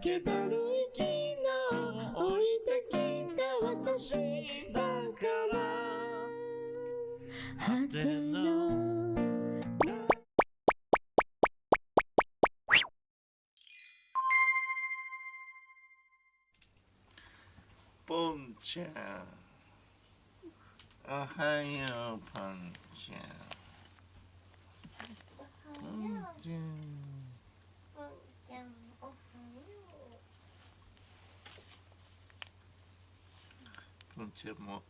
けだるいきな置いてきた私だから果てのポンちゃん。おはようポンちゃん。ポンちゃんぽんちゃんおはよポンちゃんも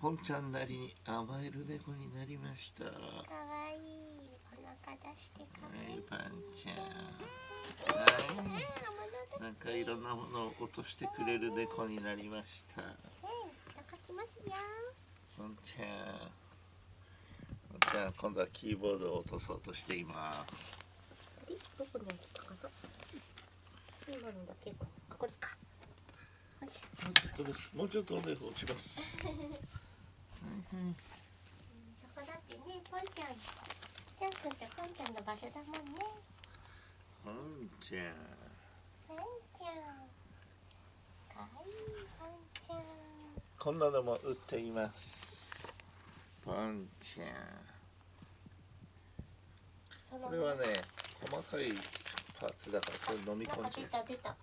ポンちゃんなりに甘える猫になりました。かわいい。お腹出してかわいい。いパンちゃん。あはい。なんかいろんなものを落としてくれる猫になりました。ね抱かしますよ。ポンちゃん。ポンちゃん今度はキーボードを落とそうとしています。どこに置いたかな？今のだけこあこれかちょっとですもうちょっとで落ちます。うん。そこだってねぽんちゃんちゃんくんってぽんちゃんの場所だもんね。ポンちゃん。ぽんちゃんかわいいぽんちゃん。こんなのも売っています。ポンちゃん。これはね細かいパーツだからこれ飲み込んじゃなんか出た出た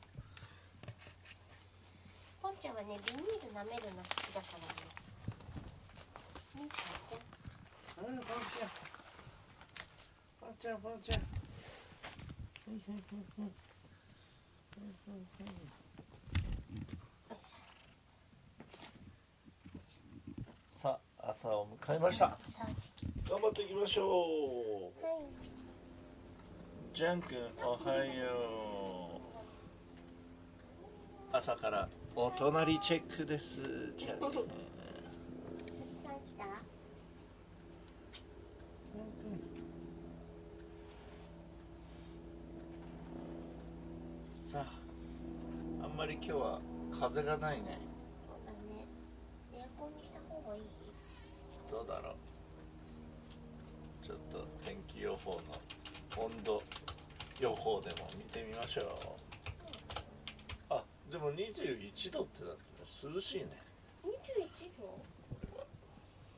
ねビニール舐めるの好きだからね。ねちゃんううんちゃんちゃんちゃんさあ朝を迎えました。頑張っていきましょう。はい。ジャン君おはよう。朝からお隣チェックです。ジャン君鳥さああんまり今日は風がないね。そうだねエアコンにした方がいいどうだろう。ちょっと天気予報の温度予報でも見てみましょう。でも21度ってだけど涼しいね。21度？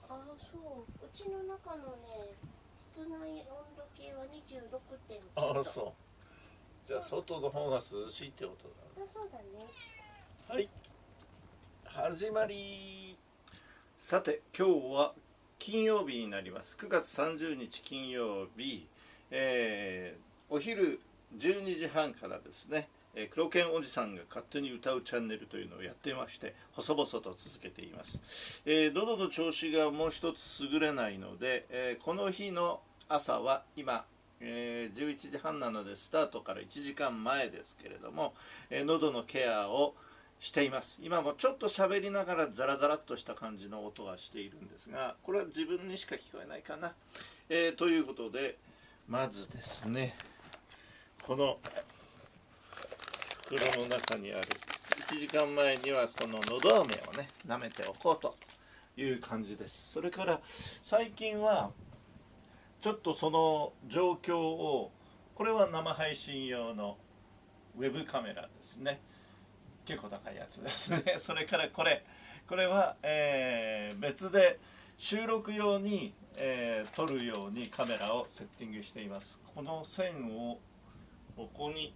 ああそう。うちの中のね室内温度計は26.9度ああそう。じゃあ外の方が涼しいってことだあそうだね。はい。始まり。さて今日は金曜日になります。9月30日金曜日、えーお昼12時半からですねえー黒犬おじさんが勝手に歌うチャンネルというのをやっていまして細々と続けています、えー喉の調子がもう一つ優れないので、えーこの日の朝は今えー11時半なのでスタートから1時間前ですけれども、えー喉のケアをしています。今もちょっと喋りながらザラザラっとした感じの音がしているんですがこれは自分にしか聞こえないかな、えーということでまずですねこの袋の中にある。1時間前にはこののど飴をね舐めておこうという感じです。それから最近はちょっとその状況をこれは生配信用のウェブカメラですね。結構高いやつですね。それからこれ。これは、えー別で収録用に、えー撮るようにカメラをセッティングしています。この線をここに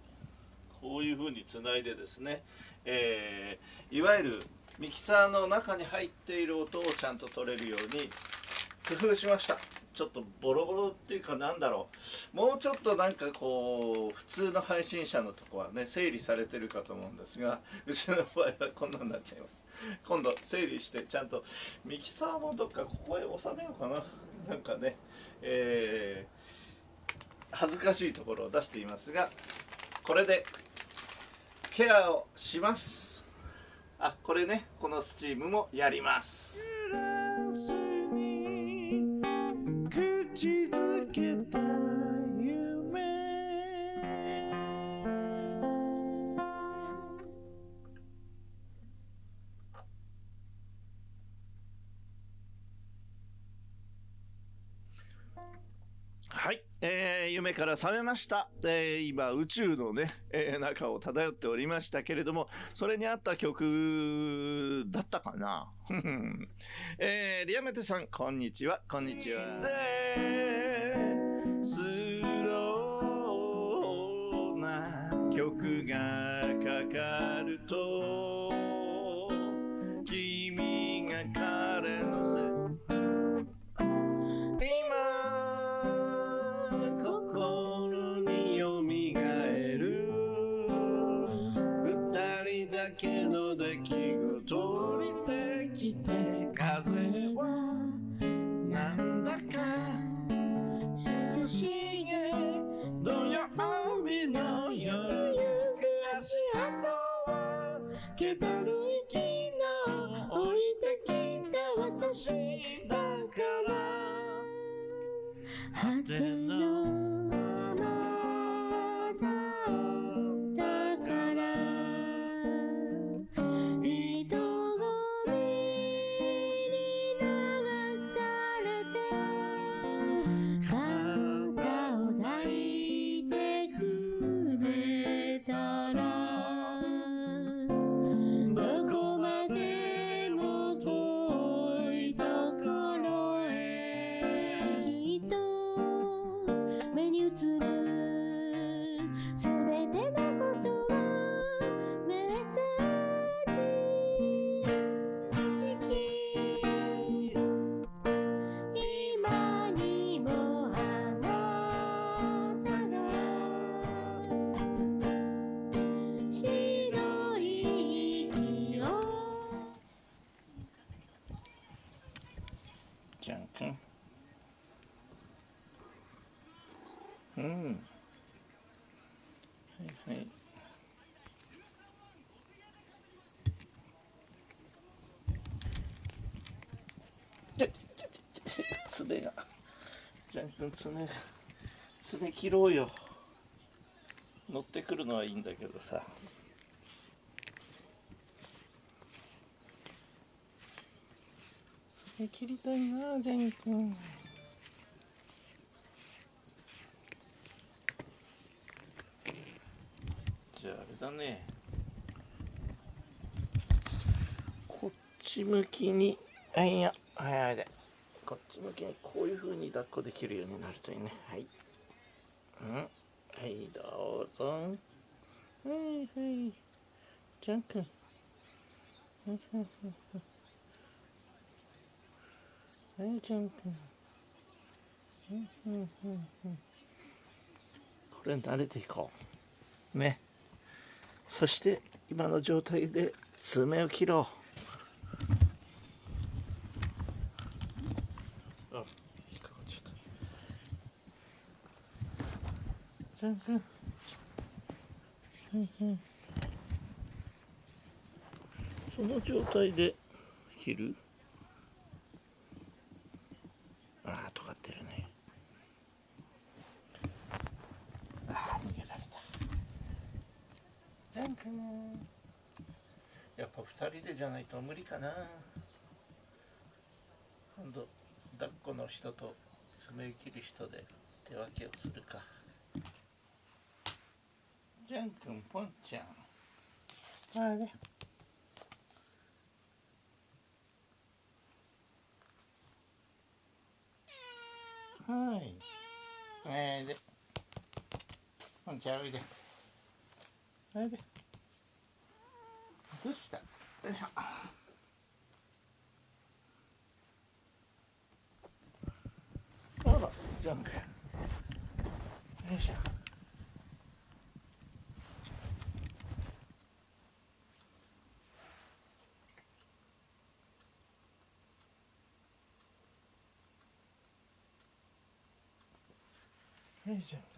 こういうふうにつないでですね、えーいわゆるミキサーの中に入っている音をちゃんと取れるように工夫しました。ちょっとボロボロっていうかなんだろう。もうちょっとなんかこう普通の配信者のとこはね整理されてるかと思うんですがうちの場合はこんなになっちゃいます。今度整理してちゃんとミキサーもどっかここへ収めようかな。なんかねえー恥ずかしいところを出していますがこれでケアをします。あこれねこのスチームもやります。はい、えー、夢から覚めました、えー今宇宙のね、えー中を漂っておりましたけれどもそれに合った曲だったかな。ふ んえーリアメテさんこんにちは。こんにちは。スローな曲がかかるとだけの出来事降りてきて風はなんだか涼しげ土曜日の夜行く足跡は気だるい昨日降りてきた私だから果ての爪がじゃんくん爪爪切ろうよ乗ってくるのはいいんだけどさ爪切りたいなジャン君じゃああれだねこっち向きにあいやはいはいでこっち向きにこういう風に抱っこできるようになるといいね。はい。うん。はいどうぞ。はいはい。ジャン君。はい、ジャン君。うんうんうんうんこれ慣れていこう。ね。そして、今の状態で爪を切ろう。あ、引っかかっちゃった。ジャン君。うんうんその状態で切るああ尖ってるねああ逃げられたジャン君やっぱ二人でじゃないと無理かな今度抱っこの人と爪切る人で手分けをするかジャン君ポンちゃんあれはい。えー、で。ポンちゃんおいで。おいで。どうした？よいしょ。あら、ジャンク。よいしょ。Vision.